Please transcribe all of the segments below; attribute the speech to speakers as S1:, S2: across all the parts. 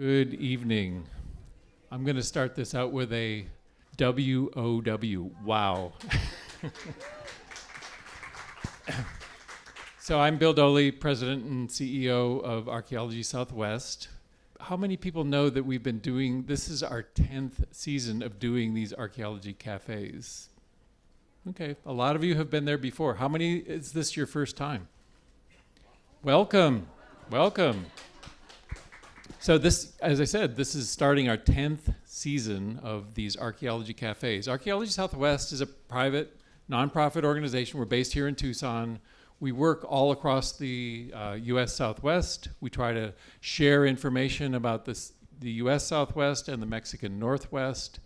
S1: Good evening. I'm going to start this out with a W O W. Wow. so I'm Bill Doelle, President and CEO of Archaeology Southwest. How many people know that we've been doing this is our 10th season of doing these archaeology cafes? Okay, a lot of you have been there before. How many is this your first time? Welcome. Welcome. So this, as I said, this is starting our 10th season of these archaeology cafes. Archaeology Southwest is a private nonprofit organization. We're based here in Tucson. We work all across the uh, U.S. Southwest. We try to share information about this, the U.S. Southwest and the Mexican Northwest.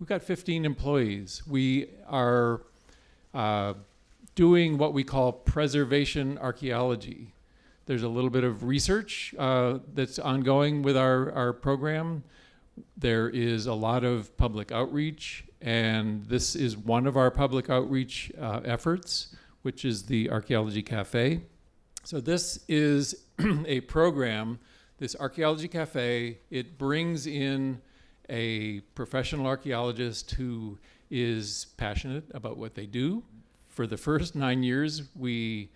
S1: We've got 15 employees. We are uh, doing what we call preservation archaeology. There's a little bit of research uh, that's ongoing with our, our program. There is a lot of public outreach, and this is one of our public outreach uh, efforts, which is the Archaeology Cafe. So this is a program, this Archaeology Cafe, it brings in a professional archaeologist who is passionate about what they do. For the first nine years, we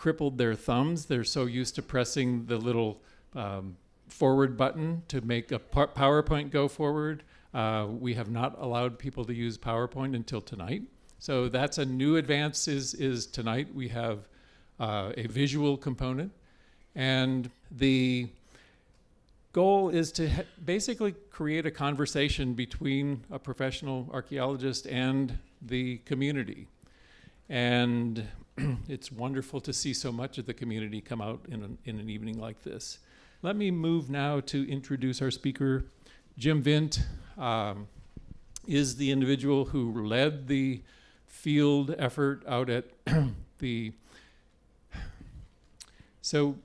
S1: crippled their thumbs. They're so used to pressing the little um, forward button to make a PowerPoint go forward. Uh, we have not allowed people to use PowerPoint until tonight. So that's a new advance is, is tonight. We have uh, a visual component. And the goal is to basically create a conversation between a professional archaeologist and the community. And it's wonderful to see so much of the community come out in an, in an evening like this. Let me move now to introduce our speaker. Jim Vint um, is the individual who led the field effort out at the, so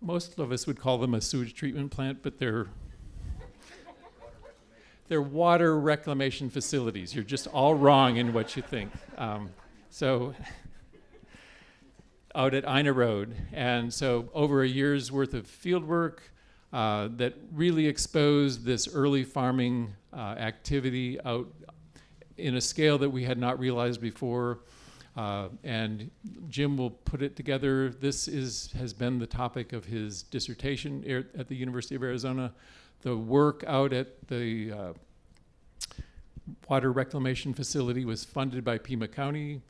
S1: most of us would call them a sewage treatment plant, but they're they're water reclamation facilities. You're just all wrong in what you think. Um, so out at Ina Road. And so over a year's worth of field work uh, that really exposed this early farming uh, activity out in a scale that we had not realized before. Uh, and Jim will put it together. This is, has been the topic of his dissertation at the University of Arizona. The work out at the uh, water reclamation facility was funded by Pima County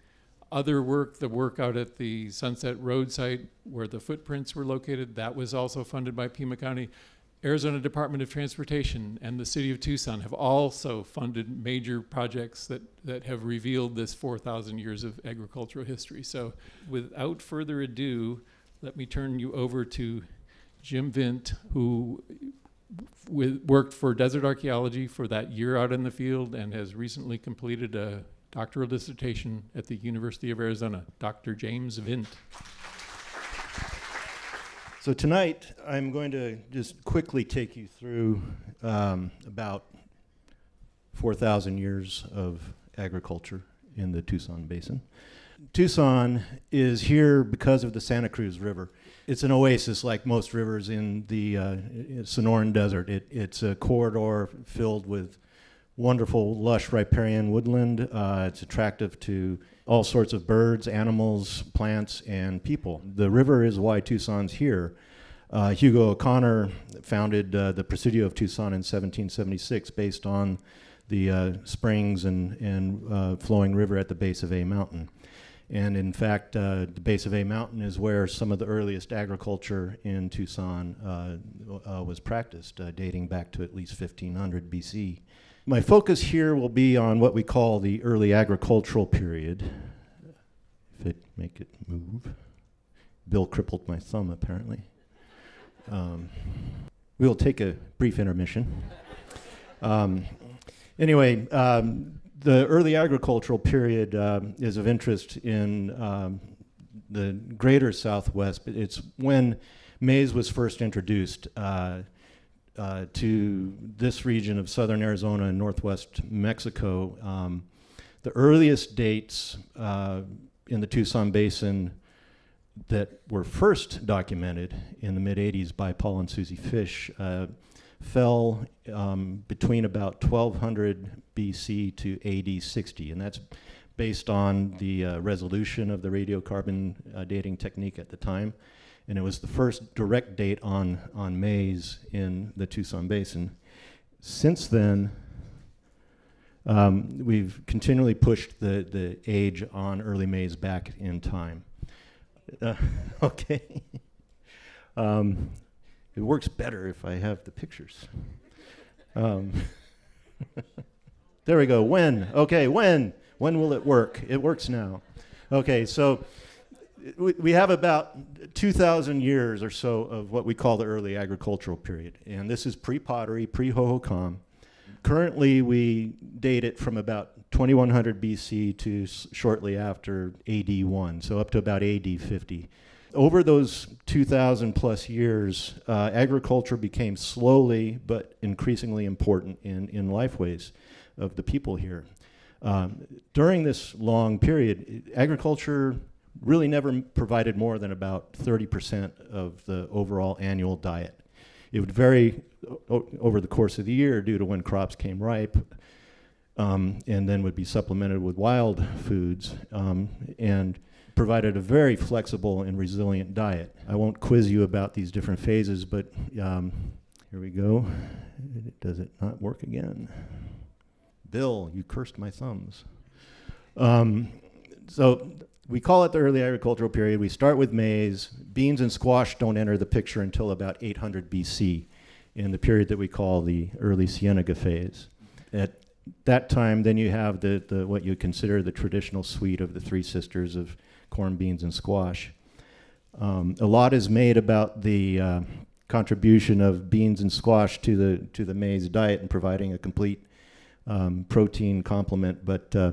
S1: other work, the work out at the Sunset Road site where the footprints were located, that was also funded by Pima County. Arizona Department of Transportation and the City of Tucson have also funded major projects that, that have revealed this 4,000 years of agricultural history. So without further ado, let me turn you over to Jim Vint, who worked for Desert Archaeology for that year out in the field and has recently completed a doctoral dissertation at the University of Arizona, Dr. James Vint.
S2: So tonight, I'm going to just quickly take you through um, about 4,000 years of agriculture in the Tucson Basin. Tucson is here because of the Santa Cruz River. It's an oasis like most rivers in the uh, Sonoran Desert. It, it's a corridor filled with wonderful, lush riparian woodland. Uh, it's attractive to all sorts of birds, animals, plants, and people. The river is why Tucson's here. Uh, Hugo O'Conor founded uh, the Presidio of Tucson in 1776 based on the uh, springs and, and uh, flowing river at the base of A Mountain. And in fact, uh, the base of A Mountain is where some of the earliest agriculture in Tucson was practiced, dating back to at least 1500 BC. My focus here will be on what we call the early agricultural period. If it make it move. Bill crippled my thumb apparently. Um, we'll take a brief intermission. Um, anyway, um, the early agricultural period um, is of interest in um, the greater Southwest, it's when maize was first introduced. Uh, uh, to this region of southern Arizona and northwest Mexico. Um, the earliest dates uh, in the Tucson Basin that were first documented in the mid 80s by Paul and Susie Fish uh, fell um, between about 1200 BC to AD 60, and that's based on the uh, resolution of the radiocarbon uh, dating technique at the time. And it was the first direct date on, on maize in the Tucson Basin. Since then, um, we've continually pushed the, the age on early maize back in time. Uh, okay. um, it works better if I have the pictures. Um, there we go. When? Okay, when? When will it work? It works now. Okay, so we, have about 2,000 years or so of what we call the early agricultural period. And this is pre pottery, pre Hohokam. Currently, we date it from about 2100 BC to shortly after AD 1, so up to about AD 50. Over those 2,000 plus years, uh, agriculture became slowly but increasingly important in, in lifeways of the people here. Um, during this long period, agriculture really never provided more than about 30% of the overall annual diet. It would vary over the course of the year due to when crops came ripe, um, and then would be supplemented with wild foods, um, and provided a very flexible and resilient diet. I won't quiz you about these different phases, but um, here we go. Does it not work again? Bill, you cursed my thumbs. Um, so we call it the early agricultural period. We start with maize. Beans and squash don't enter the picture until about 800 BC in the period that we call the early Cienega phase. At that time, then you have the, the what you consider the traditional suite of the three sisters of corn, beans, and squash. Um, a lot is made about the uh, contribution of beans and squash to the to the maize diet and providing a complete um, protein complement, but uh,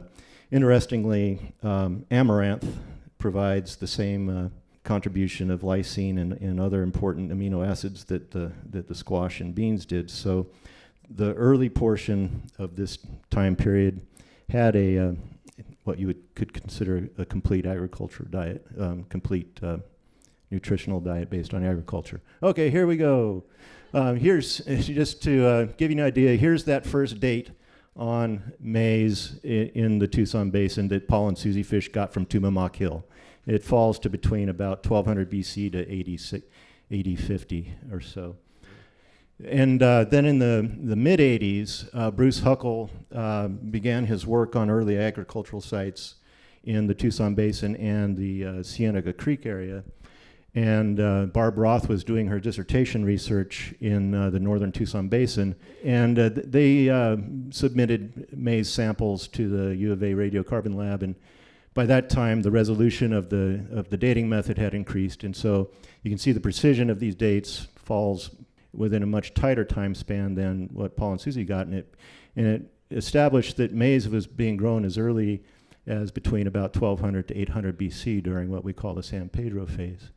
S2: Interestingly, um, amaranth provides the same uh, contribution of lysine and, and other important amino acids that the, that the squash and beans did. So the early portion of this time period had a uh, what you would, could consider a complete agriculture diet, um, complete uh, nutritional diet based on agriculture. Okay, here we go. Um, here's just to uh, give you an idea. Here's that first date on maize in, the Tucson Basin that Paul and Susie Fish got from Tumamoc Hill. It falls to between about 1200 BC to 80, 80 50 or so. And uh, then in the, the mid 80s, uh, Bruce Huckell uh, began his work on early agricultural sites in the Tucson Basin and the uh, Cienega Creek area. And uh, Barb Roth was doing her dissertation research in uh, the northern Tucson Basin. And uh, th- they uh, submitted maize samples to the U of A radiocarbon lab. And by that time, the resolution of the, of the dating method had increased. And so you can see the precision of these dates falls within a much tighter time span than what Paul and Susie got. And it, and it established that maize was being grown as early as between about 1200 to 800 BC during what we call the San Pedro phase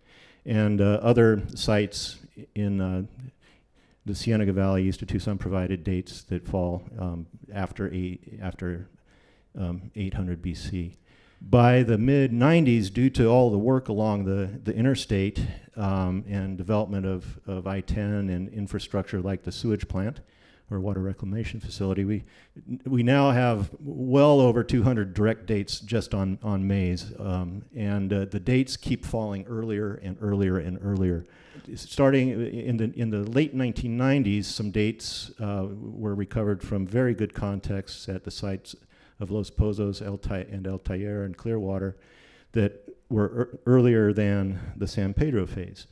S2: and uh, other sites in uh, the Cienega Valley east of Tucson provided dates that fall um, after, eight, after um, 800 BC. By the mid 90s, due to all the work along the, the interstate um, and development of, of I 10 and infrastructure like the sewage plant, or water reclamation facility. We, we now have well over 200 direct dates just on, on maize, um, and uh, the dates keep falling earlier and earlier and earlier. Starting in the, in the late 1990s, some dates uh, were recovered from very good contexts at the sites of Los Pozos El and El Taller and Clearwater that were er earlier than the San Pedro phase.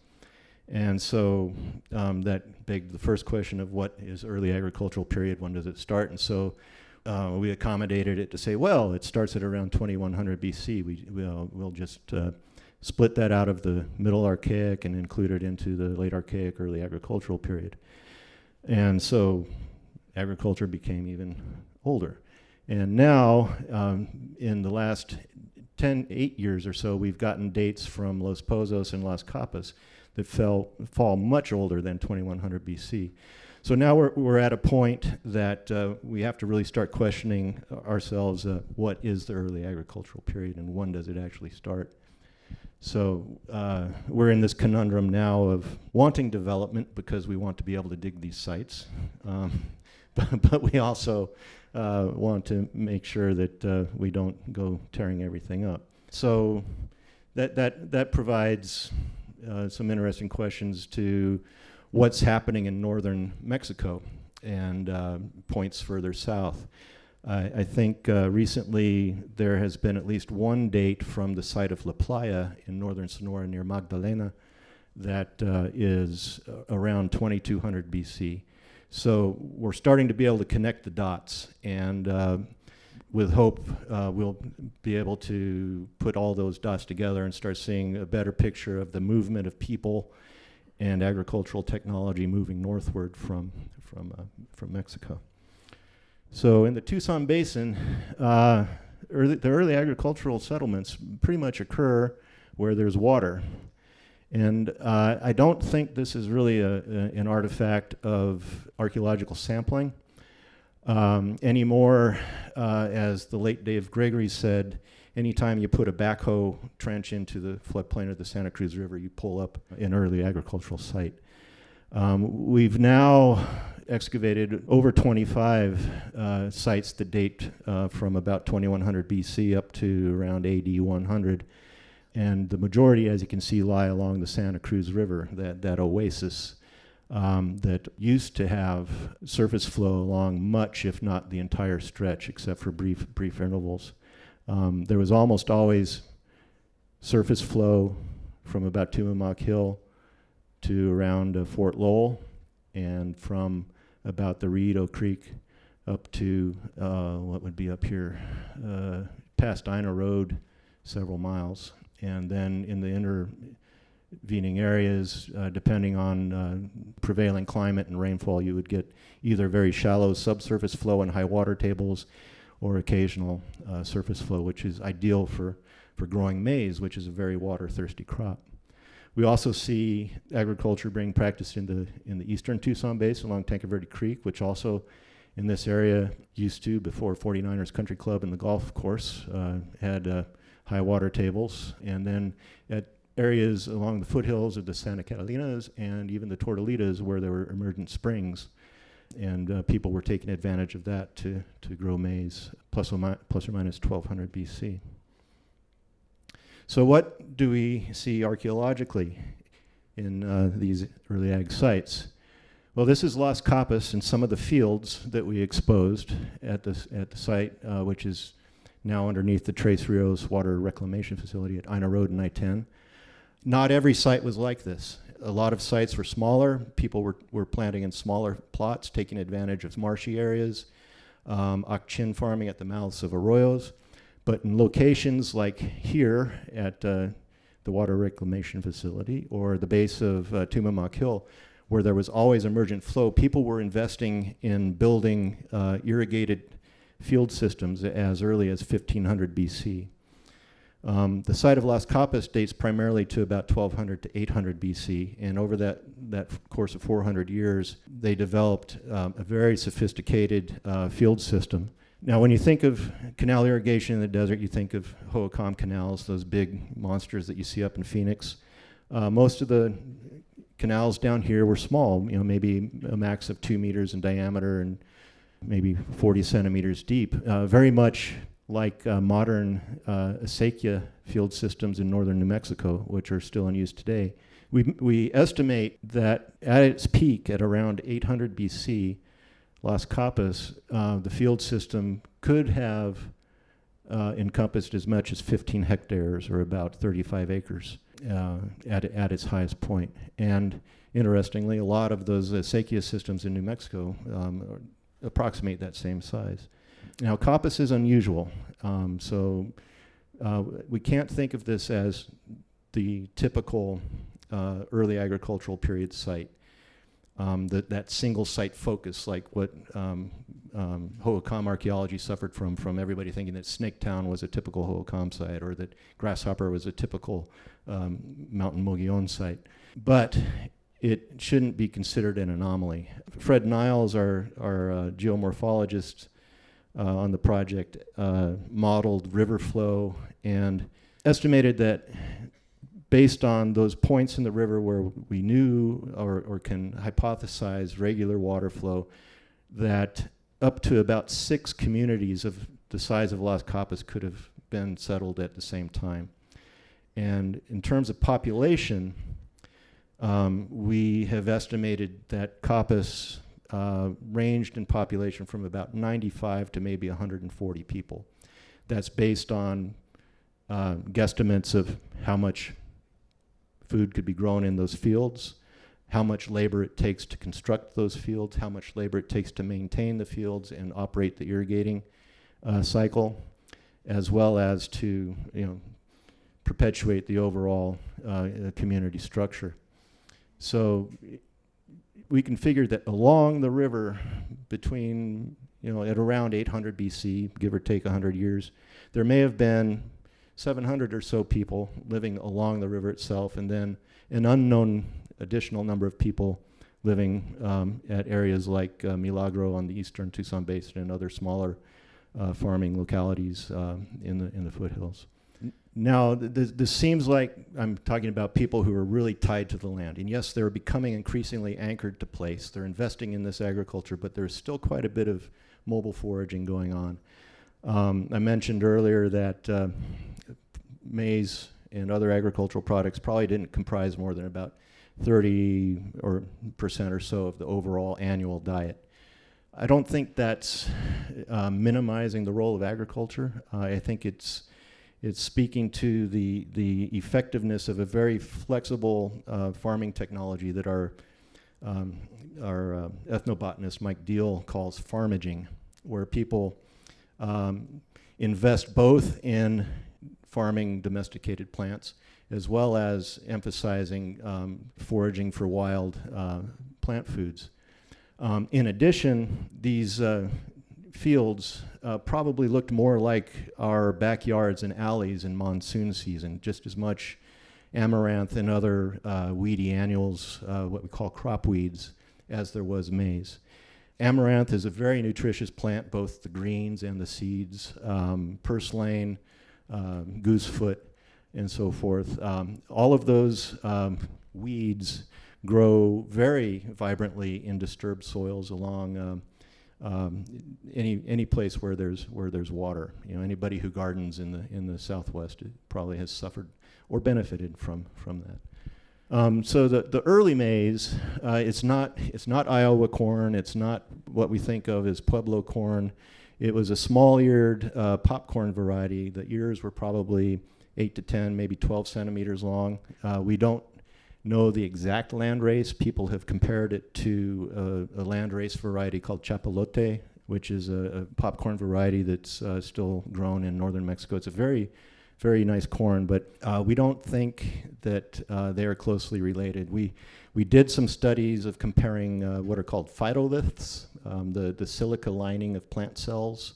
S2: And so um, that begged the first question of what is early agricultural period, when does it start? And so uh, we accommodated it to say, well, it starts at around 2100 BC. We, we'll, we'll just uh, split that out of the Middle Archaic and include it into the Late Archaic, early agricultural period. And so agriculture became even older. And now, um, in the last 10, 8 years or so, we've gotten dates from Los Pozos and Las Capas that fell, fall much older than 2100 BC. So now we're, we're at a point that uh, we have to really start questioning ourselves uh, what is the early agricultural period and when does it actually start? So uh, we're in this conundrum now of wanting development because we want to be able to dig these sites, um, but, but we also uh, want to make sure that uh, we don't go tearing everything up. So that that that provides uh, some interesting questions to what's happening in northern Mexico and uh, points further south. I, I think uh, recently there has been at least one date from the site of La Playa in northern Sonora near Magdalena that uh, is uh, around 2200 BC. So we're starting to be able to connect the dots, and uh, with hope, uh, we'll be able to put all those dots together and start seeing a better picture of the movement of people and agricultural technology moving northward from from uh, from Mexico. So in the Tucson Basin, uh, early, the early agricultural settlements pretty much occur where there's water. And uh, I don't think this is really a, a, an artifact of archaeological sampling. Um, anymore, uh, as the late Dave Gregory said, anytime you put a backhoe trench into the floodplain of the Santa Cruz River, you pull up an early agricultural site. Um, we've now excavated over 25 uh, sites that date uh, from about 2100 BC up to around AD 100. And the majority, as you can see, lie along the Santa Cruz River, that, that oasis um, that used to have surface flow along much, if not the entire stretch, except for brief, brief intervals. Um, there was almost always surface flow from about Tumamoc Hill to around uh, Fort Lowell, and from about the Rillito Creek up to uh, what would be up here, uh, past Ina Road, several miles. And then in the intervening areas, uh, depending on uh, prevailing climate and rainfall, you would get either very shallow subsurface flow and high water tables or occasional uh, surface flow, which is ideal for, for growing maize, which is a very water thirsty crop. We also see agriculture being practiced in the, in the eastern Tucson Basin along Tanque Verde Creek, which also in this area used to, before 49ers Country Club and the golf course, uh, had uh, high water tables. And then at areas along the foothills of the Santa Catalinas and even the Tortolitas where there were emergent springs. And uh, people were taking advantage of that to, to grow maize, plus or, mi- plus or minus 1200 BC. So, what do we see archaeologically in uh, these early ag sites? Well, this is Las Capas and some of the fields that we exposed at the, at the site, uh, which is now underneath the Tres Rios Water Reclamation Facility at Ina Road and I-10. Not every site was like this. A lot of sites were smaller. People were, were planting in smaller plots, taking advantage of marshy areas, um, Akchin farming at the mouths of arroyos. But in locations like here at uh, the water reclamation facility or the base of uh, Tumamoc Hill, where there was always emergent flow, people were investing in building uh, irrigated field systems as early as 1500 BC. Um, the site of Las Capas dates primarily to about 1200 to 800 BC, and over that, that course of 400 years, they developed um, a very sophisticated uh, field system now, when you think of canal irrigation in the desert, you think of Hohokam canals, those big monsters that you see up in Phoenix. Uh, most of the canals down here were small, you know, maybe a max of two meters in diameter and maybe 40 centimeters deep. Uh, very much like uh, modern uh, acequia field systems in northern New Mexico, which are still in use today. We, we estimate that at its peak, at around 800 BC, Las Capas, uh, the field system could have uh, encompassed as much as 15 hectares or about 35 acres uh, at, at its highest point. And interestingly, a lot of those acequia systems in New Mexico um, approximate that same size. Now, Capas is unusual, um, so uh, we can't think of this as the typical uh, early agricultural period site um, that, that single site focus, like what um, um, Hohokam archaeology suffered from, from everybody thinking that Snaketown was a typical Hohokam site or that Grasshopper was a typical um, Mountain Mogollon site. But it shouldn't be considered an anomaly. Fred Nials, our, our uh, geomorphologist on the project, uh, modeled river flow and estimated that based on those points in the river where we knew or, or can hypothesize regular water flow, that up to about six communities of the size of Las Capas could have been settled at the same time. And in terms of population, um, we have estimated that Capas uh, ranged in population from about 95 to maybe 140 people. That's based on uh, guesstimates of how much food could be grown in those fields, how much labor it takes to construct those fields, how much labor it takes to maintain the fields and operate the irrigating uh, cycle, as well as to you know perpetuate the overall uh, community structure. So we can figure that along the river between you know at around 800 BC, give or take 100 years, there may have been 700 or so people living along the river itself, and then an unknown additional number of people living um, at areas like uh, Milagro on the eastern Tucson Basin and other smaller uh, farming localities um, in the in the foothills. Now, this, this seems like I'm talking about people who are really tied to the land, and yes, they're becoming increasingly anchored to place. They're investing in this agriculture, but there's still quite a bit of mobile foraging going on. Um, I mentioned earlier that uh, maize and other agricultural products probably didn't comprise more than about 30 or percent or so of the overall annual diet. I don't think that's uh, minimizing the role of agriculture. Uh, I think it's it's speaking to the the effectiveness of a very flexible uh, farming technology that our um, our uh, ethnobotanist Mike Diehl calls farmaging, where people um, invest both in farming domesticated plants as well as emphasizing um, foraging for wild uh, plant foods. Um, in addition, these uh, fields uh, probably looked more like our backyards and alleys in monsoon season, just as much amaranth and other uh, weedy annuals, uh, what we call crop weeds, as there was maize. Amaranth is a very nutritious plant, both the greens and the seeds. Um, purslane, um, goosefoot, and so forth. Um, all of those um, weeds grow very vibrantly in disturbed soils along um, any any place where there's where there's water. You know, anybody who gardens in the in the Southwest probably has suffered or benefited from from that. Um, so the, the early maize, uh, it's not it's not Iowa corn. It's not what we think of as Pueblo corn. It was a small-eared uh, popcorn variety. The ears were probably eight to ten, maybe 12 centimeters long. Uh, we don't know the exact land race. People have compared it to a, a land race variety called chapalote, which is a, a popcorn variety that's uh, still grown in northern Mexico. It's a very, very nice corn, but uh, we don't think that uh, they are closely related. We we did some studies of comparing uh, what are called phytoliths, um, the the silica lining of plant cells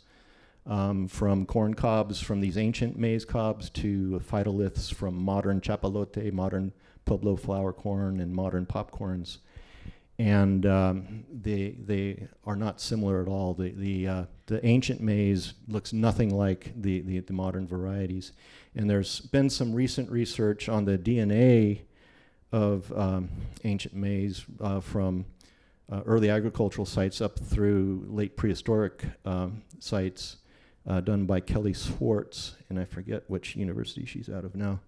S2: um, from corn cobs from these ancient maize cobs to phytoliths from modern chapalote, modern Pueblo flour corn, and modern popcorns. And um, they, they are not similar at all. The, the, uh, the ancient maize looks nothing like the, the, the modern varieties. And there's been some recent research on the DNA of um, ancient maize uh, from uh, early agricultural sites up through late prehistoric um, sites uh, done by Kelly Swarts, and I forget which university she's out of now.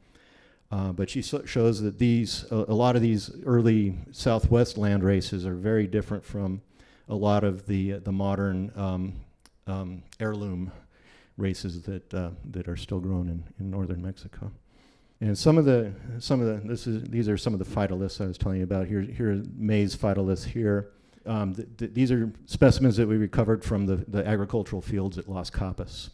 S2: Uh, but she so shows that these, a, a lot of these early Southwest land races are very different from a lot of the, uh, the modern um, um, heirloom races that, uh, that are still grown in, in northern Mexico. And some of the, some of the, this is, these are some of the phytoliths I was telling you about. Here, here are maize phytoliths here. Um, th th these are specimens that we recovered from the, the agricultural fields at Las Capas.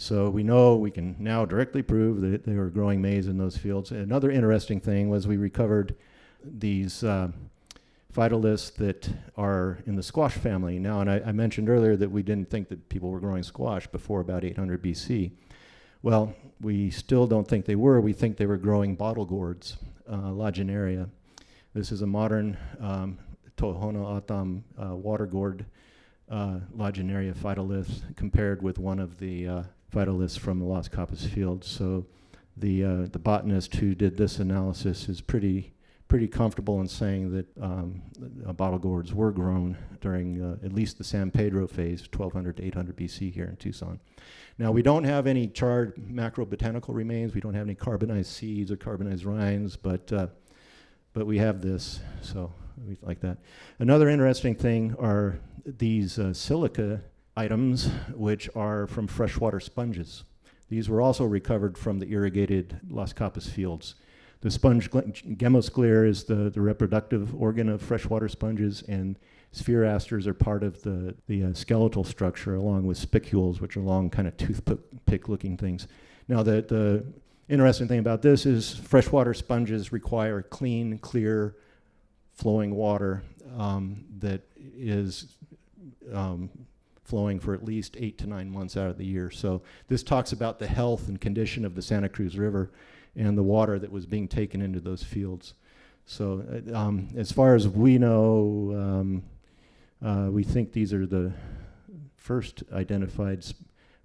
S2: So we know we can now directly prove that they were growing maize in those fields. Another interesting thing was we recovered these uh, phytoliths that are in the squash family now. And I, I, mentioned earlier that we didn't think that people were growing squash before about 800 BC. Well, we still don't think they were. We think they were growing bottle gourds, uh, Lagenaria. This is a modern um, Tohono O'odham uh, water gourd uh, Lagenaria phytolith compared with one of the phytoliths from the Las Capas field. So the uh, the botanist who did this analysis is pretty pretty comfortable in saying that um, bottle gourds were grown during uh, at least the San Pedro phase, 1200 to 800 BC here in Tucson. Now we don't have any charred macrobotanical remains. We don't have any carbonized seeds or carbonized rinds, but uh, but we have this, so we like that. Another interesting thing are these uh, silica items, which are from freshwater sponges. These were also recovered from the irrigated Las Capas fields. The sponge gemmosclere is the, the reproductive organ of freshwater sponges, and spherasters are part of the, the uh, skeletal structure, along with spicules, which are long, kind of toothpick looking things. Now, the, the interesting thing about this is freshwater sponges require clean, clear, flowing water um, that is um, flowing for at least eight to nine months out of the year. So this talks about the health and condition of the Santa Cruz River and the water that was being taken into those fields. So uh, um, as far as we know, um, uh, we think these are the first identified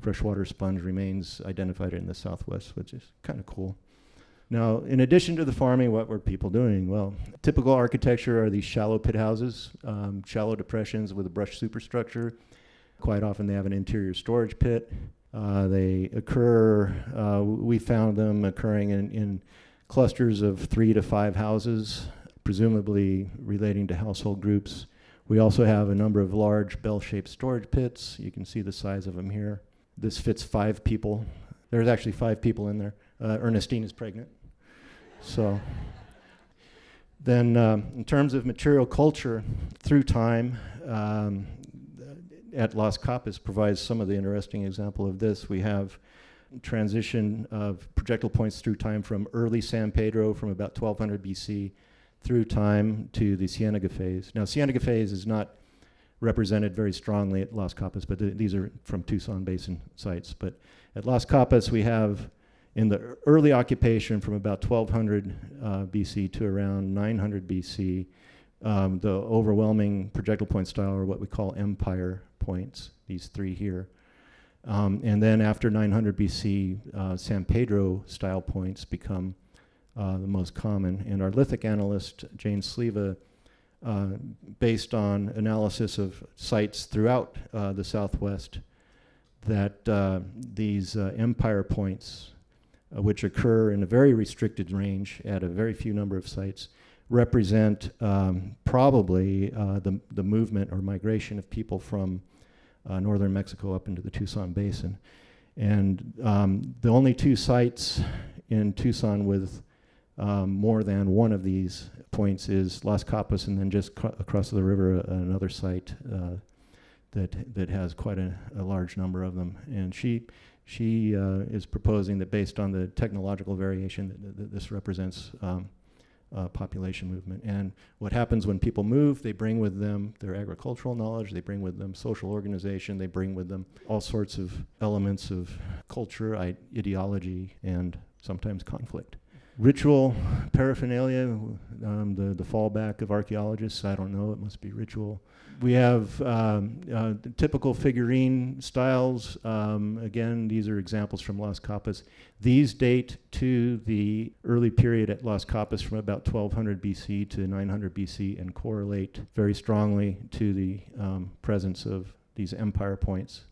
S2: freshwater sponge remains identified in the southwest, which is kind of cool. Now, in addition to the farming, what were people doing? Well, typical architecture are these shallow pit houses, um, shallow depressions with a brush superstructure. Quite often, they have an interior storage pit. Uh, they occur, uh, we found them occurring in, in clusters of three to five houses, presumably relating to household groups. We also have a number of large bell shaped storage pits. You can see the size of them here. This fits five people. There's actually five people in there. Uh, Ernestine is pregnant. So, then um, in terms of material culture through time, um, at Las Capas provides some of the interesting example of this. We have transition of projectile points through time from early San Pedro from about 1200 BC through time to the Cienega phase. Now, Cienega phase is not represented very strongly at Las Capas, but th- these are from Tucson Basin sites. But at Las Capas, we have in the early occupation from about 1200 uh, BC to around 900 BC, um, the overwhelming projectile point style are what we call empire points, these three here. Um, and then after 900 BC, uh, San Pedro style points become uh, the most common. And our lithic analyst, Jane Sliva, uh, based on analysis of sites throughout uh, the southwest, that uh, these uh, empire points, which occur in a very restricted range at a very few number of sites, represent um, probably uh, the, the movement or migration of people from uh, northern Mexico up into the Tucson Basin. And um, the only two sites in Tucson with um, more than one of these points is Las Capas, and then just across the river, uh, another site uh, that that has quite a, a, large number of them. And she she uh, is proposing that based on the technological variation, that, that this represents um, uh, population movement. And what happens when people move, they bring with them their agricultural knowledge, they bring with them social organization, they bring with them all sorts of elements of culture, ideology, and sometimes conflict. Ritual paraphernalia, um, the, the fallback of archaeologists, I don't know, it must be ritual we have um, uh, typical figurine styles. Um, again, these are examples from Las Capas. These date to the early period at Las Capas from about 1200 BC to 900 BC and correlate very strongly to the um, presence of these empire points.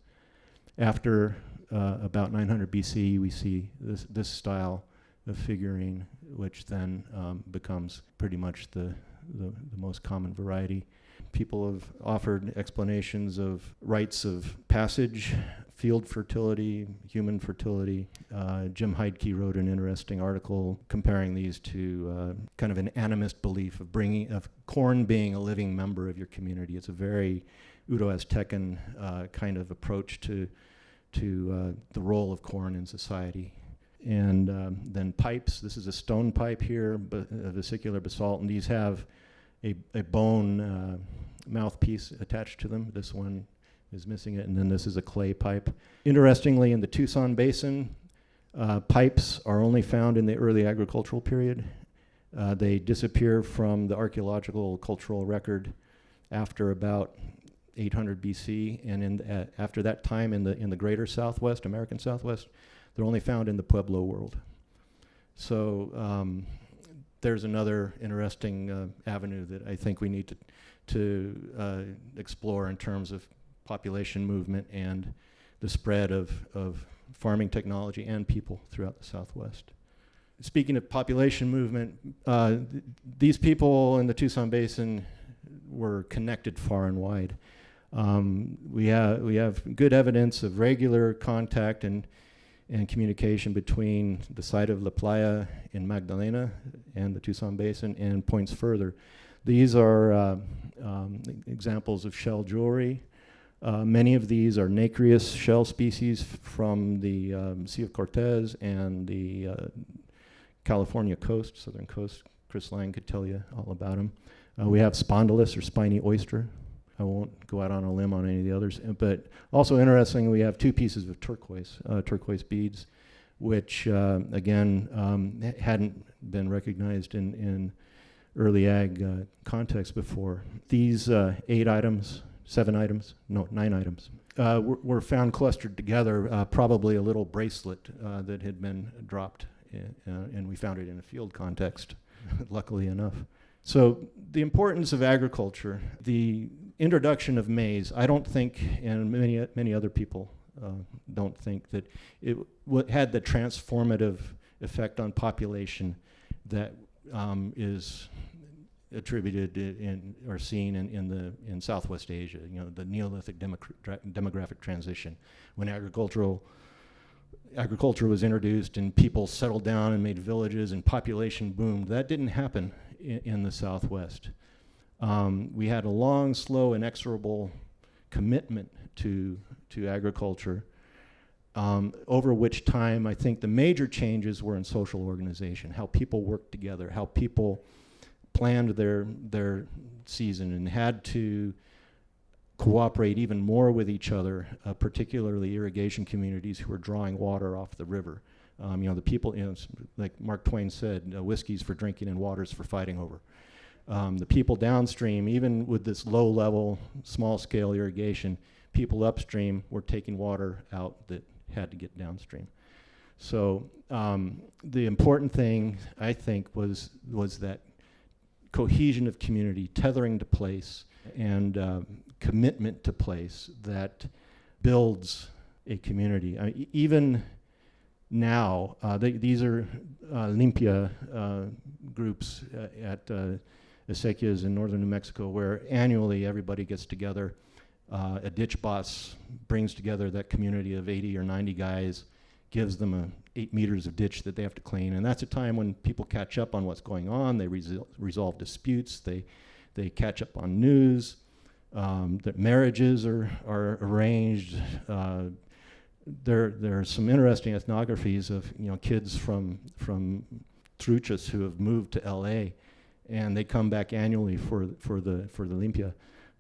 S2: After uh, about 900 BC, we see this, this style of figurine, which then um, becomes pretty much the, the, the most common variety. People have offered explanations of rites of passage, field fertility, human fertility. Uh, Jim Heidke wrote an interesting article comparing these to uh, kind of an animist belief of bringing of corn being a living member of your community. It's a very Uto-Aztecan uh, kind of approach to to uh, the role of corn in society. And um, then pipes. This is a stone pipe here, a vesicular basalt, and these have a, a bone uh, mouthpiece attached to them. This one is missing it, and then this is a clay pipe. Interestingly, in the Tucson Basin, uh, pipes are only found in the early agricultural period. Uh, they disappear from the archaeological cultural record after about 800 BC, and in uh, after that time in the in the greater Southwest, American Southwest, they're only found in the Pueblo world. So um, there's another interesting uh, avenue that I think we need to, to uh, explore in terms of population movement and the spread of, of farming technology and people throughout the Southwest. Speaking of population movement, uh, th- these people in the Tucson Basin were connected far and wide. Um, we, ha- we have good evidence of regular contact and, and communication between the site of La Playa in Magdalena and the Tucson Basin and points further. These are uh, um, examples of shell jewelry. Uh, many of these are nacreous shell species from the um, Sea of Cortez and the uh, California coast, southern coast. Chris Lang could tell you all about them. Uh, we have spondylus or spiny oyster. I won't go out on a limb on any of the others. But also interesting, we have two pieces of turquoise, uh, turquoise beads, which uh, again um, hadn't been recognized in, in early ag uh, context before. These uh, eight items, seven items, no, nine items, uh, were, were found clustered together, uh, probably a little bracelet that had been dropped, i- uh, and we found it in a field context, luckily enough. So the importance of agriculture, the introduction of maize, I don't think, and many many other people uh, don't think that it had the transformative effect on population that um, is attributed in or seen in, in the in Southwest Asia. You know, the Neolithic demographic transition when agricultural agriculture was introduced and people settled down and made villages and population boomed. That didn't happen in, in the Southwest. Um, we had a long, slow, inexorable commitment to to agriculture. Um, over which time, I think the major changes were in social organization, how people worked together, how people planned their their season and had to cooperate even more with each other, uh, particularly irrigation communities who were drawing water off the river. Um, you know, the people, you know, like Mark Twain said, uh, whiskey's for drinking and water's for fighting over. Um, the people downstream, even with this low level, small scale irrigation, people upstream were taking water out that had to get downstream. So um, the important thing, I think, was was that cohesion of community, tethering to place, and uh, commitment to place that builds a community. I mean, even now, uh, they, these are uh, Limpia uh, groups uh, at uh, Acequias in northern New Mexico, where annually everybody gets together. Uh, a ditch boss brings together that community of 80 or 90 guys, gives them a eight meters of ditch that they have to clean, and that's a time when people catch up on what's going on. They resol- resolve disputes. They they catch up on news. Um, that marriages are are arranged. Uh, there there are some interesting ethnographies of you know kids from from Truchas who have moved to L.A. and they come back annually for for the for the limpia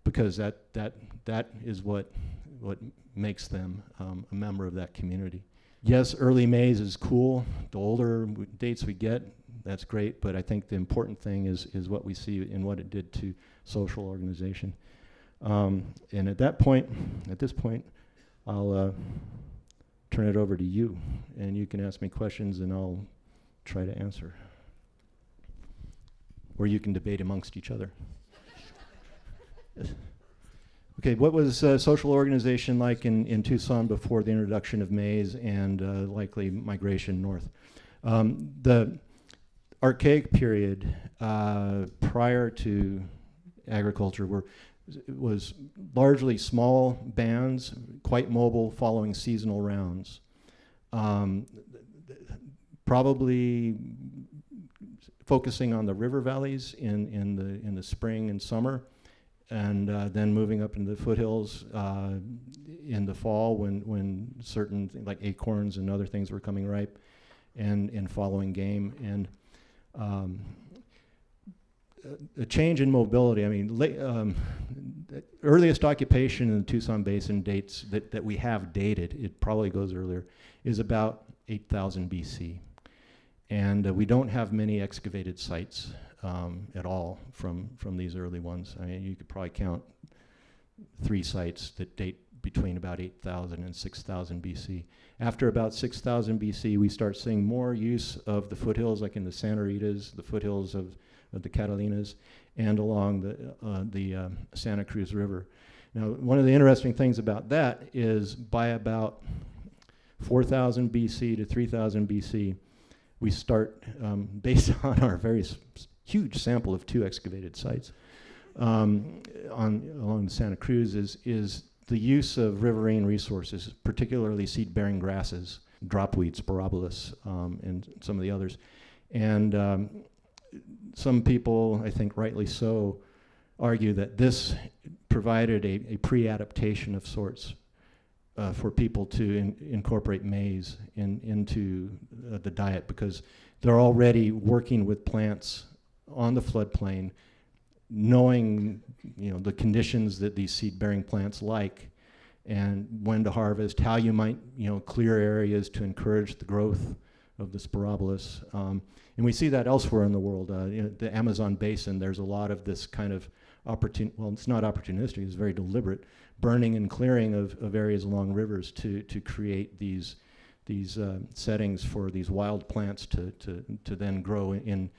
S2: because that that that is what what makes them um, a member of that community. Yes, early maize is cool. The older dates we get, that's great. But I think the important thing is is what we see in what it did to social organization. Um, and at that point, at this point, I'll uh, turn it over to you, and you can ask me questions, and I'll try to answer. Or you can debate amongst each other. Okay, what was uh, social organization like in, in Tucson before the introduction of maize and uh, likely migration north? Um, the archaic period uh, prior to agriculture were, was largely small bands, quite mobile, following seasonal rounds. Um, probably focusing on the river valleys in, in, the, in the spring and summer and uh, then moving up into the foothills uh, in the fall when, when certain like acorns and other things were coming ripe, and, and following game and um, a- change in mobility. I mean, um, earliest occupation in the Tucson Basin dates that, that we have dated. It probably goes earlier. Is about 8,000 BC, and uh, we don't have many excavated sites um, at all from, from these early ones. I mean, you could probably count three sites that date between about 8,000 and 6,000 BC. After about 6,000 BC, we start seeing more use of the foothills, like in the Santa Ritas, the foothills of, of the Catalinas, and along the, uh, the um, Santa Cruz River. Now, one of the interesting things about that is by about 4,000 BC to 3,000 BC, we start, um, based on our very huge sample of two excavated sites um, on, along the Santa Cruz, is, is the use of riverine resources, particularly seed-bearing grasses, dropseed, sporobolus, um, and some of the others. And um, some people, I think rightly so, argue that this provided a, a pre-adaptation of sorts uh, for people to in, incorporate maize in, into uh, the diet because they're already working with plants on the floodplain, knowing you know the conditions that these seed-bearing plants like, and when to harvest, how you might you know clear areas to encourage the growth of the sporobolus. Um, and we see that elsewhere in the world. Uh, you know, the Amazon basin, there's a lot of this kind of opportun well, it's not opportunistic, it's very deliberate, burning and clearing of, of areas along rivers to, to create these, these uh, settings for these wild plants to, to, to then grow in,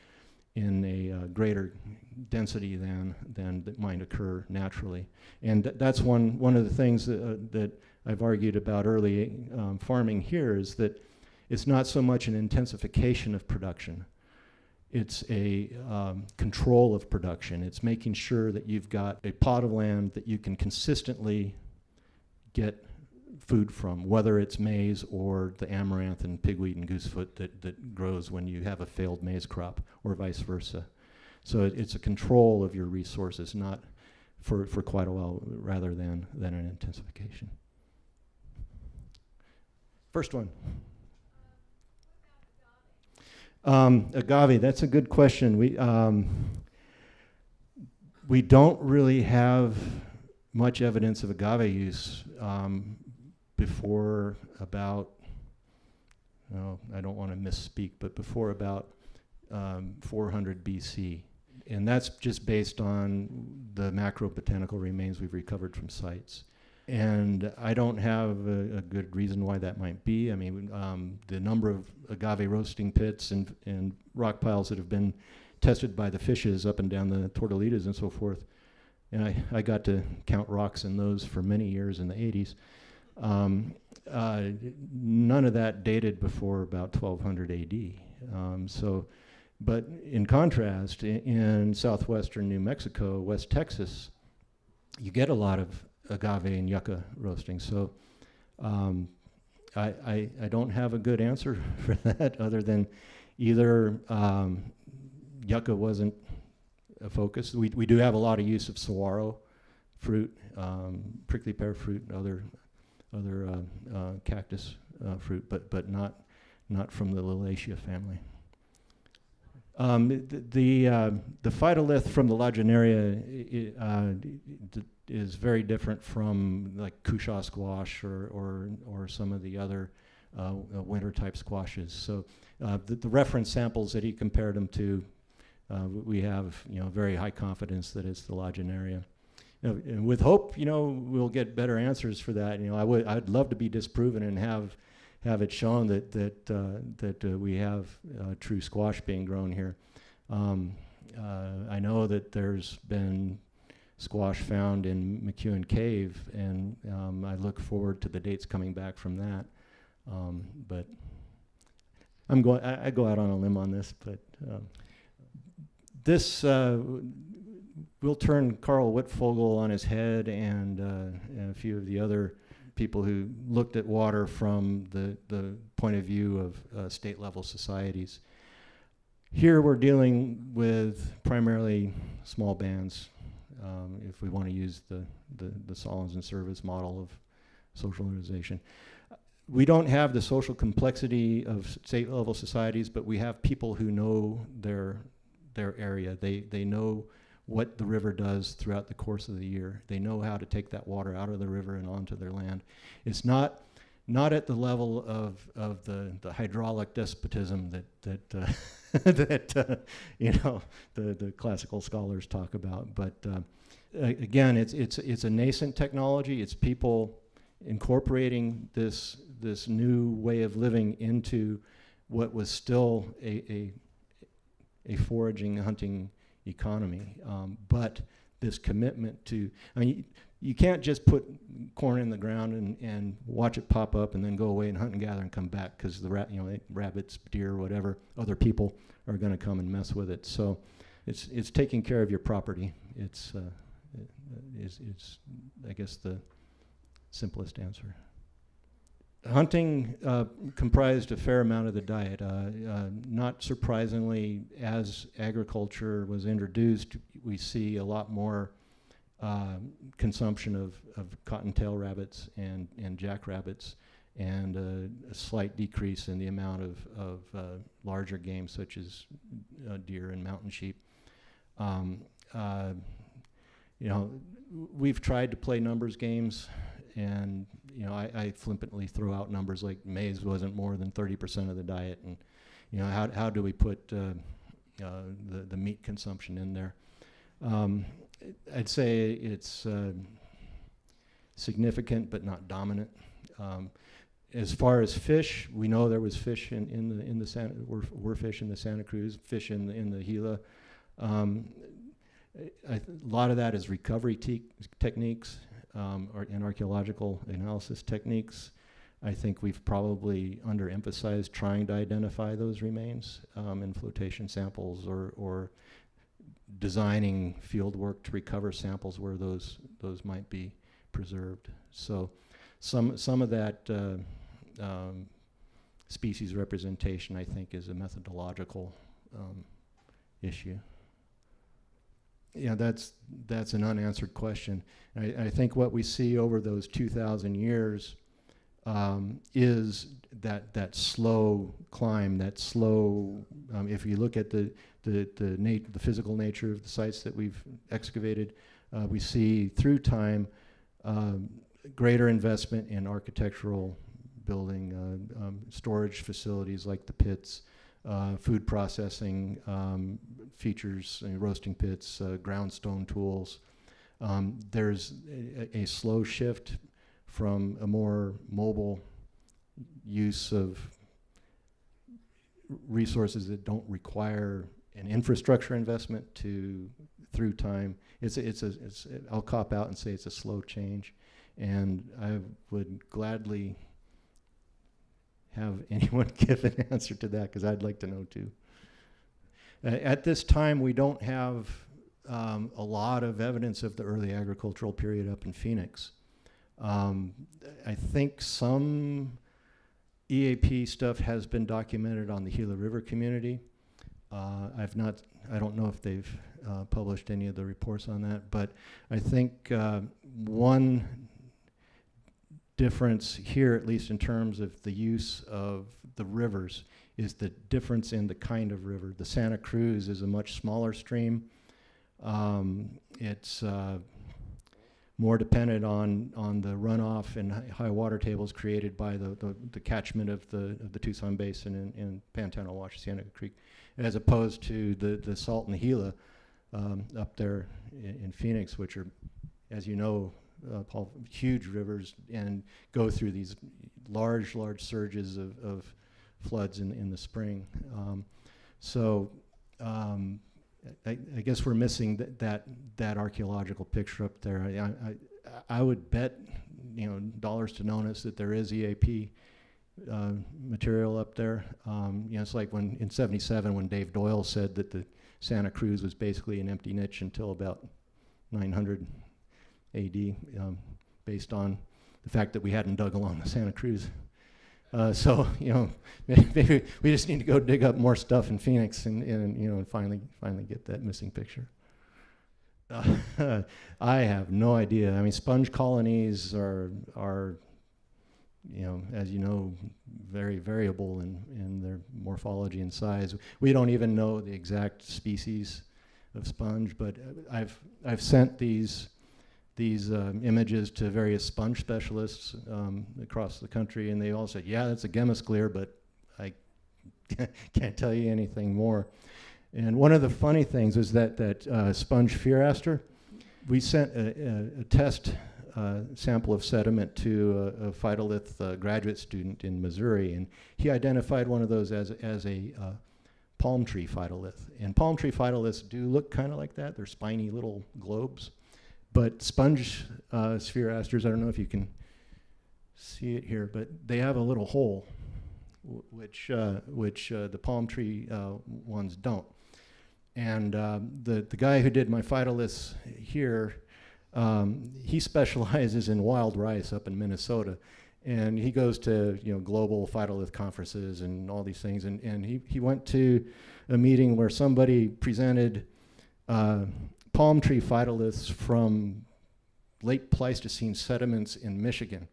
S2: in a uh, greater density than, than that might occur naturally. And th that's one, one of the things that, uh, that I've argued about early um, farming here is that it's not so much an intensification of production, it's a um, control of production. It's making sure that you've got a pot of land that you can consistently get food from, whether it's maize or the amaranth and pigweed and goosefoot that, that grows when you have a failed maize crop, or vice versa. So it, it's a control of your resources, not for, for quite a while, rather than, than an intensification. First one. Um, agave, that's a good question. We, um, we don't really have much evidence of agave use um, before about, well, I don't want to misspeak, but before about um, 400 BC. And that's just based on the macro-botanical remains we've recovered from sites. And I don't have a, a good reason why that might be. I mean, um, the number of agave roasting pits and, and rock piles that have been tested by the fishes up and down the Tortolitas and so forth. And I, I got to count rocks in those for many years in the 80s. Um, uh, none of that dated before about 1200 AD. Um, so, but in contrast, in, in southwestern New Mexico, West Texas, you get a lot of agave and yucca roasting. So um, I, I, I, don't have a good answer for that other than either um, yucca wasn't a focus. We, we do have a lot of use of saguaro fruit, um, prickly pear fruit, other other uh, uh, cactus uh, fruit, but but not not from the Liliaceae family. Um, the the, uh, the phytolith from the Lagenaria uh, is very different from like cushaw squash or, or, or some of the other uh, winter type squashes. So uh, the, the, reference samples that he compared them to, uh, we have you know very high confidence that it's the Lagenaria. You know, and with hope, you know, we'll get better answers for that. You know, I would I'd love to be disproven and have have it shown that that uh, that uh, we have uh, true squash being grown here. Um, I know that there's been squash found in McEuen Cave, and um, I look forward to the dates coming back from that. Um, but I'm going. I, go out on a limb on this, but um, this uh, will turn Karl Wittfogel on his head, and, uh, and a few of the other people who looked at water from the the point of view of uh, state level societies. Here we're dealing with primarily small bands, um, if we want to use the, the, the Sahlins and Service model of social organization. We don't have the social complexity of state level societies, but we have people who know their, their area. They, they know what the river does throughout the course of the year. They know how to take that water out of the river and onto their land. It's not not at the level of, of the, the hydraulic despotism that that uh, that uh, you know the, the classical scholars talk about. But uh, again, it's it's it's a nascent technology. It's people incorporating this this new way of living into what was still a a, a foraging hunting economy, um, but this commitment to I mean. You, you can't just put corn in the ground and, and watch it pop up and then go away and hunt and gather and come back because the rat, you know, rabbits, deer, whatever, other people are going to come and mess with it. So it's it's taking care of your property. It's uh, it, is it's I guess the simplest answer. Hunting uh, comprised a fair amount of the diet. Uh, uh, not surprisingly, as agriculture was introduced, we see a lot more uh, consumption of, of cottontail rabbits and, and jackrabbits, and uh, a slight decrease in the amount of, of uh, larger game such as deer and mountain sheep. Um, you know, we've tried to play numbers games, and you know, I, I flippantly throw out numbers like maize wasn't more than 30% of the diet, and you know, how, how do we put uh, the, the meat consumption in there? Um, I'd say it's uh, significant but not dominant. Um, as far as fish, we know there was fish in, in the in the Santa, were, were fish in the Santa Cruz, fish in the in the Gila. Um, a lot of that is recovery te techniques um, or, and archaeological analysis techniques. I think we've probably underemphasized trying to identify those remains um, in flotation samples or, or designing field work to recover samples where those those might be preserved. So some some of that uh, um, species representation, I think, is a methodological um, issue. Yeah, that's that's an unanswered question. I, I, think what we see over those 2,000 years um, is that that slow climb, that slow. Um, if you look at the the the, nat- the physical nature of the sites that we've excavated, uh, we see through time um, greater investment in architectural building, uh, um, storage facilities like the pits, uh, food processing um, features, uh, roasting pits, uh, ground stone tools. Um, there's a, a slow shift from a more mobile use of resources that don't require an infrastructure investment to through time. It's a, it's a, it's a, I'll cop out and say it's a slow change, and I would gladly have anyone give an answer to that because I'd like to know too. At this time, we don't have um, a lot of evidence of the early agricultural period up in Phoenix. Um, I think some EAP stuff has been documented on the Gila River community. Uh, I've not, I don't know if they've uh, published any of the reports on that, but I think uh, one difference here, at least in terms of the use of the rivers, is the difference in the kind of river. The Santa Cruz is a much smaller stream. Um, it's uh, more dependent on, on the runoff and high water tables created by the, the, the, catchment of the, of the Tucson Basin and, and Pantano Wash, Cienega Creek, as opposed to the, the Salt and the Gila um, up there in, in, Phoenix, which are, as you know, uh, Paul, huge rivers and go through these large, large surges of, of floods in, in the spring. Um, so um, I, I, guess we're missing th that that archaeological picture up there. I, I, I, would bet, you know, dollars to notice that there is EAP uh, material up there. Um, you know, it's like when in '77 when Dave Doyel said that the Santa Cruz was basically an empty niche until about 900 AD, um, based on the fact that we hadn't dug along the Santa Cruz. Uh, so you know, maybe we just need to go dig up more stuff in Phoenix and, and you know, and finally finally get that missing picture. Uh, I have no idea. I mean, sponge colonies are are you know, as you know, very variable in, in their morphology and size. We don't even know the exact species of sponge, but I've I've sent these these um, images to various sponge specialists um, across the country, and they all said, "Yeah, that's a gemmosclere, but I can't tell you anything more." And one of the funny things is that that uh, sponge spheraster, we sent a, a, a test a sample of sediment to a, a phytolith uh, graduate student in Missouri, and he identified one of those as, as a uh, palm tree phytolith. And palm tree phytoliths do look kind of like that. They're spiny little globes. But sponge uh, spherasters, I don't know if you can see it here, but they have a little hole, which, uh, which uh, the palm tree uh, ones don't. And um, the, the guy who did my phytoliths here, um, he specializes in wild rice up in Minnesota. And he goes to you know global phytolith conferences and all these things. And, and he, he went to a meeting where somebody presented uh, palm tree phytoliths from late Pleistocene sediments in Michigan.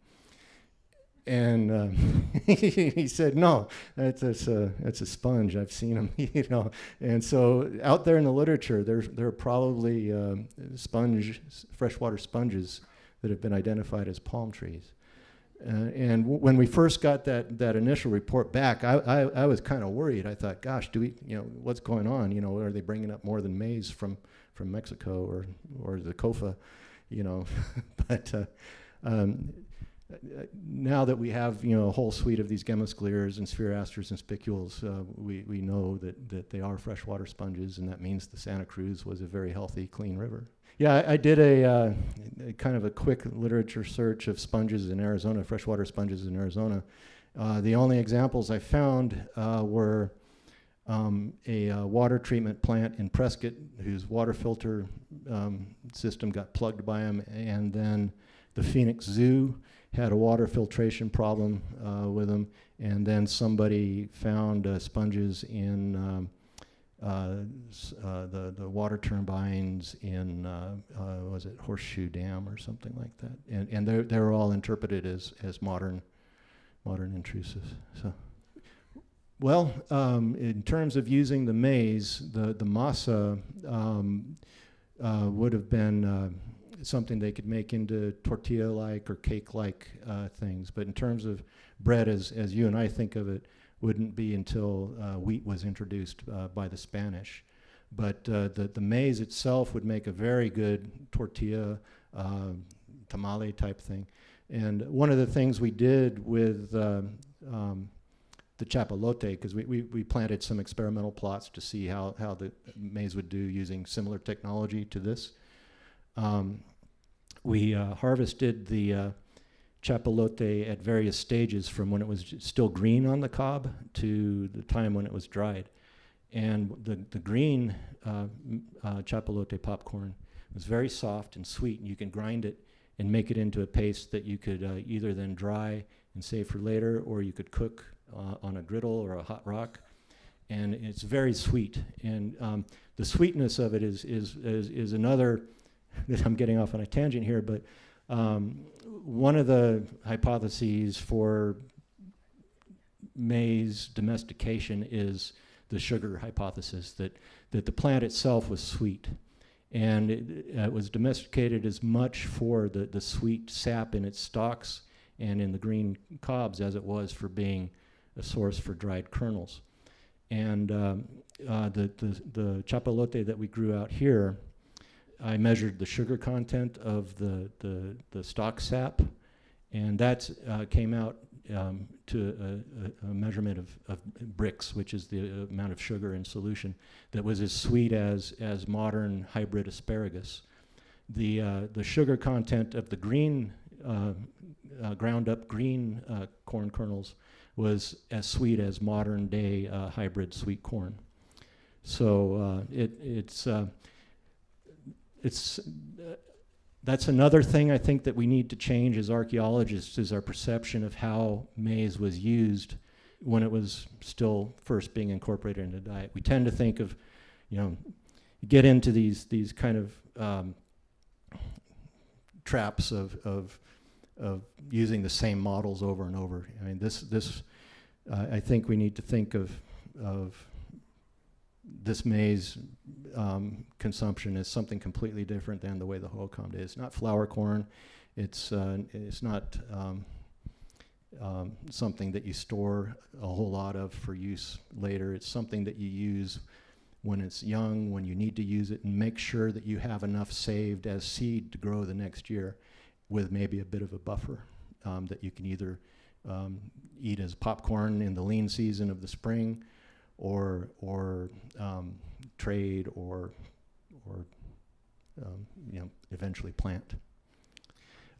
S2: And um, he said, "No, that's, that's a that's a sponge. I've seen them, you know." And so, out there in the literature, there's there are probably um, sponge freshwater sponges that have been identified as palm trees. Uh, and when we first got that, that initial report back, I, I, I was kind of worried. I thought, gosh, do we, you know, what's going on? You know, are they bringing up more than maize from, from Mexico or, or the COFA, you know? but uh, um, now that we have, you know, a whole suite of these gemmoscleres and spherasters and spicules, uh, we, we know that, that they are freshwater sponges, and that means the Santa Cruz was a very healthy, clean river. Yeah, I, I did a, uh, a kind of a quick literature search of sponges in Arizona, freshwater sponges in Arizona. Uh, the only examples I found uh, were um, a uh, water treatment plant in Prescott whose water filter um, system got plugged by them, and then the Phoenix Zoo had a water filtration problem uh, with them, and then somebody found uh, sponges in um, uh, uh, the the water turbines in uh, was it Horseshoe Dam or something like that, and and they're they're all interpreted as as modern modern intrusives. So. Well, um, in terms of using the maize, the the masa um, uh, would have been uh, something they could make into tortilla-like or cake-like uh, things. But in terms of bread, as as you and I think of it, wouldn't be until uh, wheat was introduced uh, by the Spanish. But uh, the the maize itself would make a very good tortilla tamale type thing. And one of the things we did with um, the chapalote, because we, we, we planted some experimental plots to see how, how the maize would do using similar technology to this. Um, we uh, harvested the uh, chapalote at various stages from when it was still green on the cob to the time when it was dried. And the, the green uh, uh, chapalote popcorn was very soft and sweet, and you can grind it and make it into a paste that you could uh, either then dry and save for later, or you could cook uh, on a griddle or a hot rock. And it's very sweet. And um, the sweetness of it is, is, is, is another, that I'm getting off on a tangent here, but um, one of the hypotheses for maize domestication is the sugar hypothesis that, that the plant itself was sweet. And it, was domesticated as much for the, the sweet sap in its stalks and in the green cobs as it was for being a source for dried kernels. And um, uh, the, the, the chapalote that we grew out here, I measured the sugar content of the, the, the stalk sap, and that uh, came out um, to a, a, a measurement of, of Brix, which is the uh, amount of sugar in solution, that was as sweet as, as modern hybrid asparagus. The, uh, the sugar content of the green, uh, uh, ground up green corn kernels was as sweet as modern day uh, hybrid sweet corn. So uh, it, it's, uh, it's, uh, that's another thing I think that we need to change as archaeologists is our perception of how maize was used when it was still first being incorporated into diet. We tend to think of, you know, get into these these kind of um, traps of, of of using the same models over and over. I mean, this this uh, I think we need to think of of this maize um, consumption as something completely different than the way the Hohokam is. Not flour corn. It's uh, it's not um, um, something that you store a whole lot of for use later. It's something that you use when it's young, when you need to use it, and make sure that you have enough saved as seed to grow the next year with maybe a bit of a buffer um, that you can either um, eat as popcorn in the lean season of the spring, or or um, trade or or um, you know eventually plant.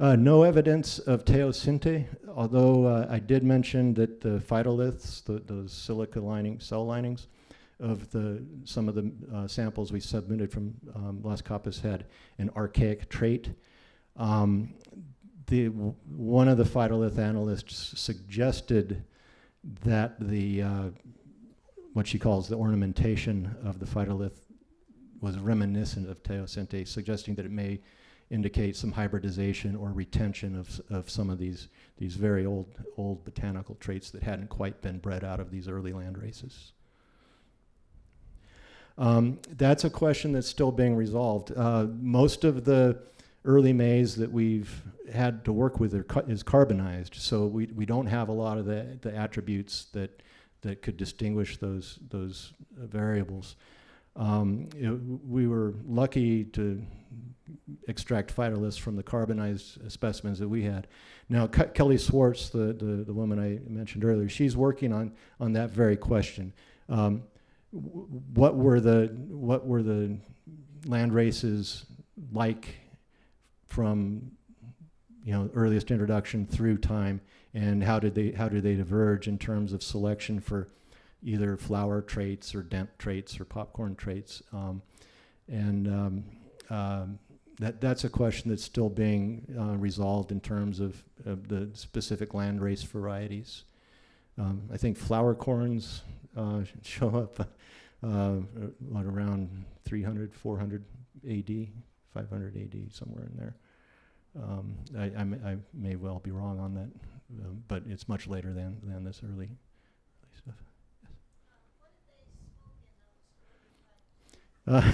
S2: Uh, no evidence of teosinte, although uh, I did mention that the phytoliths, the, those silica lining, cell linings, of the some of the uh, samples we submitted from um, Las Capas had an archaic trait. Um, the one of the phytolith analysts suggested that the uh, what she calls the ornamentation of the phytolith was reminiscent of teosinte, suggesting that it may indicate some hybridization or retention of, of some of these, these very old, old botanical traits that hadn't quite been bred out of these early land races. Um, that's a question that's still being resolved. Uh, most of the early maize that we've had to work with are is carbonized, so we, we don't have a lot of the, the attributes that, that could distinguish those, those variables. Um, w- we were lucky to extract phytoliths from the carbonized specimens that we had. Now, Ke- Kelly Swarts, the, the, the woman I mentioned earlier, she's working on, on that very question. Um, what were the what were the land races like from you know earliest introduction through time, and how did they how did they diverge in terms of selection for either flour traits or dent traits or popcorn traits, um, and um, um, that that's a question that's still being uh, resolved in terms of, of the specific land race varieties. Um, I think flour corns uh, show up uh, what around 300, 400 AD, 500 AD, somewhere in there. Um, I, I, may, I may well be wrong on that, um, but it's much later than, than this early, early stuff. Uh,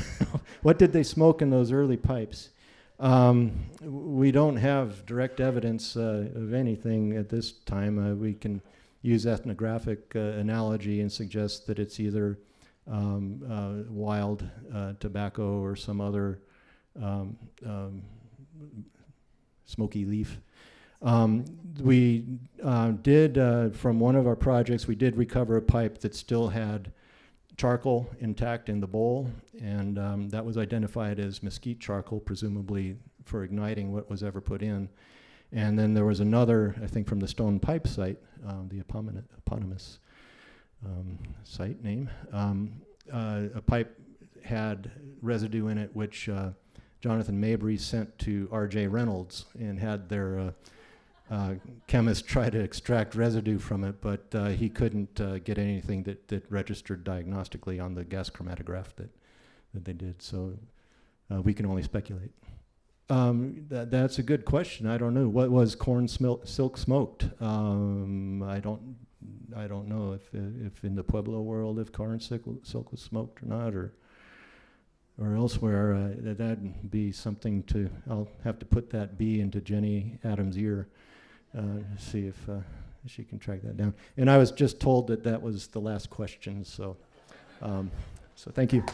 S2: what did they smoke in those early pipes? Um, we don't have direct evidence uh, of anything at this time. Uh, we can use ethnographic uh, analogy and suggest that it's either um, uh, wild uh, tobacco or some other um, um, smoky leaf. Um, we uh, did, uh, from one of our projects, we did recover a pipe that still had charcoal intact in the bowl, and um, that was identified as mesquite charcoal, presumably for igniting what was ever put in. And then there was another, I think, from the Stone Pipe site, um, the eponymous, um, site name. Um, uh, a pipe had residue in it, which uh, Jonathan Mabry sent to R.J. Reynolds and had their uh, uh, chemist try to extract residue from it, but uh, he couldn't uh, get anything that, that registered diagnostically on the gas chromatograph that, that they did. So uh, we can only speculate. Um, that, that's a good question. I don't know. What was corn silk smoked? Um, I don't. I don't know if if in the Pueblo world if corn silk, silk was smoked or not, or or elsewhere. Uh, that- that'd be something to. I'll have to put that B into Jenny Adams' ear, uh, see if uh, she can track that down. And I was just told that that was the last question. So, um, so thank you.